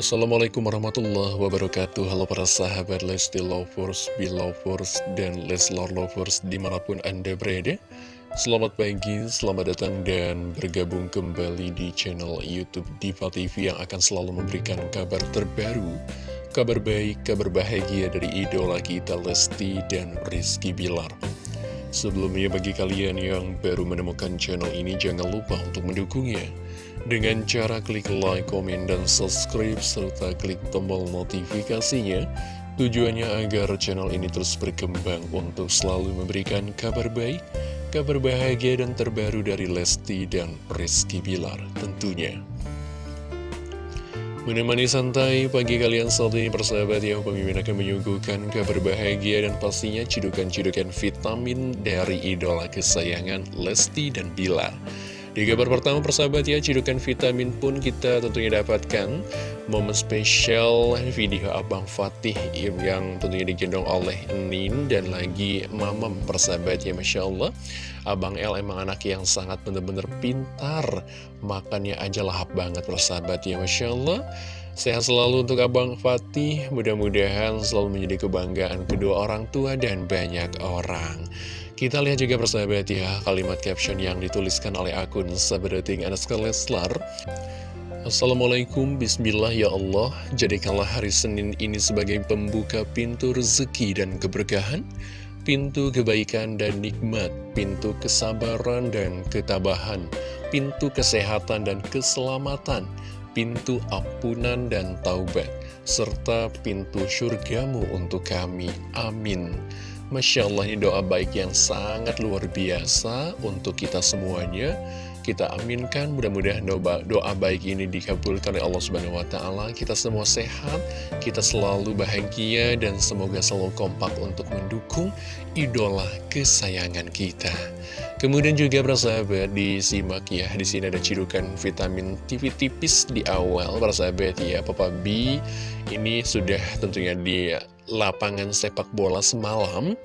Assalamualaikum warahmatullahi wabarakatuh. Halo para sahabat Lesti Lovers, Belovers, dan Leslar Lovers di mana pun Anda berada. Selamat pagi, selamat datang dan bergabung kembali di channel Youtube Diva TV yang akan selalu memberikan kabar terbaru Kabar baik, kabar bahagia dari idola kita Lesti dan Rizky Bilar. Sebelumnya bagi kalian yang baru menemukan channel ini jangan lupa untuk mendukungnya dengan cara klik like, komen, dan subscribe serta klik tombol notifikasinya tujuannya agar channel ini terus berkembang untuk selalu memberikan kabar baik kabar bahagia dan terbaru dari Lesti dan Rizky Bilar tentunya Menemani santai pagi kalian saat ini persahabat yang pemimpin akan menyuguhkan kabar bahagia dan pastinya cidukan-cidukan vitamin dari idola kesayangan Lesti dan Bilar. Di kabar pertama persahabat ya, cidukan vitamin pun kita tentunya dapatkan momen spesial video Abang Fatih yang tentunya digendong oleh Nin dan lagi Mamam persahabat ya Masya Allah. Abang L emang anak yang sangat bener-bener pintar, makannya aja lahap banget persahabat ya Masya Allah. Sehat selalu untuk Abang Fatih, mudah-mudahan selalu menjadi kebanggaan kedua orang tua dan banyak orang. Kita lihat juga persahabat ya kalimat caption yang dituliskan oleh akun Sabarating Anaska Leslar. Assalamualaikum, Bismillah ya Allah. Jadikanlah hari Senin ini sebagai pembuka pintu rezeki dan keberkahan Pintu kebaikan dan nikmat Pintu kesabaran dan ketabahan Pintu kesehatan dan keselamatan Pintu ampunan dan taubat Serta pintu surgamu untuk kami. Amin Masya Allah ini doa baik yang sangat luar biasa untuk kita semuanya. Kita aminkan mudah-mudahan doa, doa baik ini dikabulkan oleh Allah Subhanahu Wa Taala. Kita semua sehat, kita selalu bahagia dan semoga selalu kompak untuk mendukung idola kesayangan kita. Kemudian juga bersahabat disimak ya di sini ada cidukan vitamin TV tipis di awal bersahabat ya Papa B. Ini sudah tentunya di lapangan sepak bola semalam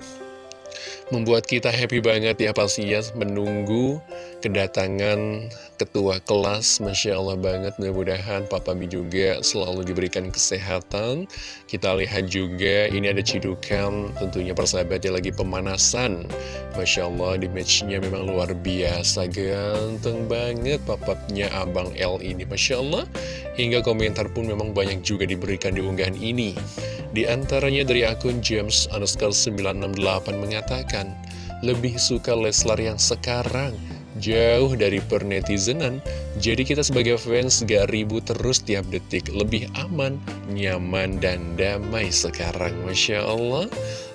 Membuat kita happy banget ya pastinya menunggu kedatangan ketua kelas. Masya Allah banget mudah-mudahan Papa B juga selalu diberikan kesehatan. Kita lihat juga ini ada cidukan tentunya persahabatnya lagi pemanasan. Masya Allah di matchnya memang luar biasa. Ganteng banget papapnya Abang L ini Masya Allah. Hingga komentar pun memang banyak juga diberikan di unggahan ini Di antaranya dari akun James underscore 968 mengatakan Lebih suka Leslar yang sekarang jauh dari pernetizenan Jadi kita sebagai fans gak ribut terus tiap detik. Lebih aman, nyaman, dan damai sekarang. Masya Allah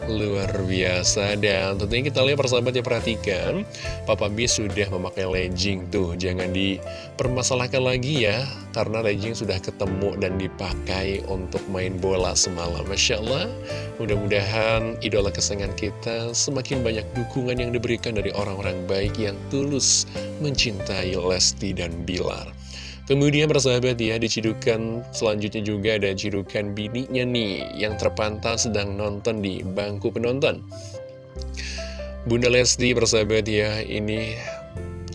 Luar biasa. Dan tentunya kita lihat persahabat ya perhatikan Papa B sudah memakai legging tuh. Jangan dipermasalahkan lagi ya Karena legging sudah ketemu dan dipakai untuk main bola semalam. Masya Allah Mudah-mudahan idola kesayangan kita Semakin banyak dukungan yang diberikan dari orang-orang baik Yang tulus mencintai Lesti dan Bilar Kemudian persahabat ya, dicidukan selanjutnya juga ada cidukan bininya nih yang terpantau sedang nonton di bangku penonton. Bunda Lesti persahabat ya, ini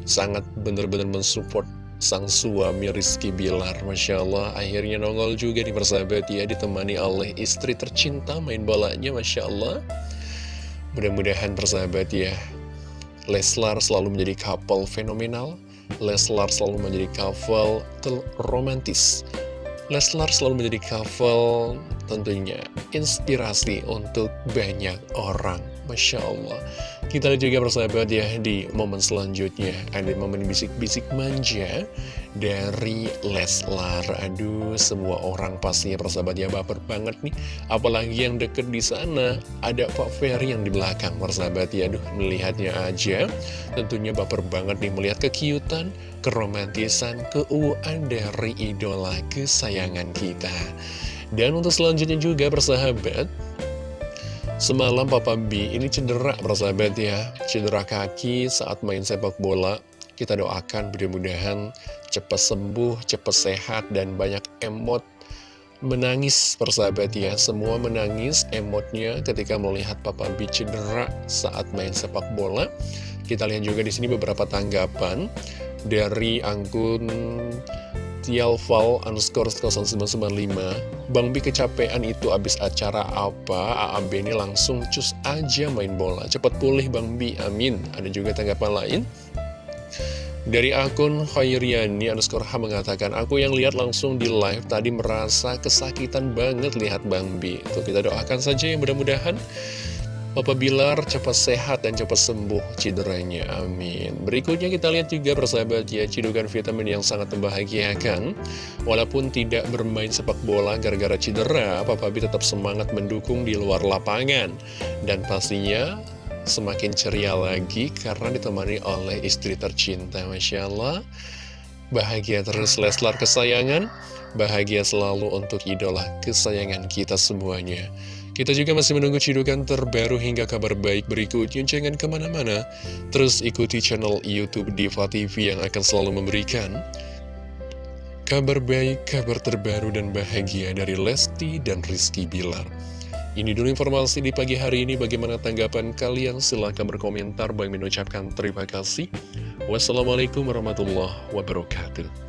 sangat benar-benar mensupport sang suami Rizky Bilar. Masya Allah, akhirnya nongol juga nih persahabat ya, ditemani oleh istri tercinta main bolanya, Masya Allah. Mudah-mudahan persahabat ya, Leslar selalu menjadi couple fenomenal. Leslar selalu menjadi couple romantis. Leslar selalu menjadi couple tentunya inspirasi untuk banyak orang. Masya Allah Kita lihat juga persahabat ya di momen selanjutnya. Ada momen bisik-bisik manja dari Leslar. Aduh semua orang pastinya persahabat ya baper banget nih. Apalagi yang deket di sana Ada Pak Ferry yang di belakang persahabat ya. Aduh melihatnya aja. Tentunya baper banget nih melihat kekiutan Keromantisan, keuuan dari idola kesayangan kita. Dan untuk selanjutnya juga persahabat Semalam Papa B ini cedera persahabat ya. Cedera kaki saat main sepak bola. Kita doakan mudah-mudahan cepat sembuh, cepat sehat Dan banyak emot menangis persahabat ya. Semua menangis emotnya ketika melihat Papa B cedera saat main sepak bola. Kita lihat juga di sini beberapa tanggapan dari akun inisial Val underscore 0995 Bang Bi kecapean itu abis acara apa? AAB ini langsung cus aja main bola. Cepat pulih Bang Bi, amin. Ada juga tanggapan lain? Dari akun Khairiani underscore H mengatakan, Aku yang lihat langsung di live tadi merasa kesakitan banget lihat Bang Bi. Tuh kita doakan saja yang mudah-mudahan Papa Bilar cepat sehat dan cepat sembuh cederanya, amin. Berikutnya kita lihat juga persahabat ya, cidukan vitamin yang sangat membahagiakan. Walaupun tidak bermain sepak bola gara-gara cedera, Papa B tetap semangat mendukung di luar lapangan. Dan pastinya semakin ceria lagi karena ditemani oleh istri tercinta Masya Allah Bahagia terus Leslar kesayangan Bahagia selalu untuk idola kesayangan kita semuanya Kita juga masih menunggu cidukan terbaru hingga kabar baik berikutnya Jangan ke mana-mana Terus ikuti channel Youtube Diva TV yang akan selalu memberikan Kabar baik, kabar terbaru dan bahagia dari Lesti dan Rizky Bilar ini dulu informasi di pagi hari ini. Bagaimana tanggapan kalian? Silahkan berkomentar. Bagi mengucapkan terima kasih. Wassalamualaikum warahmatullahi wabarakatuh.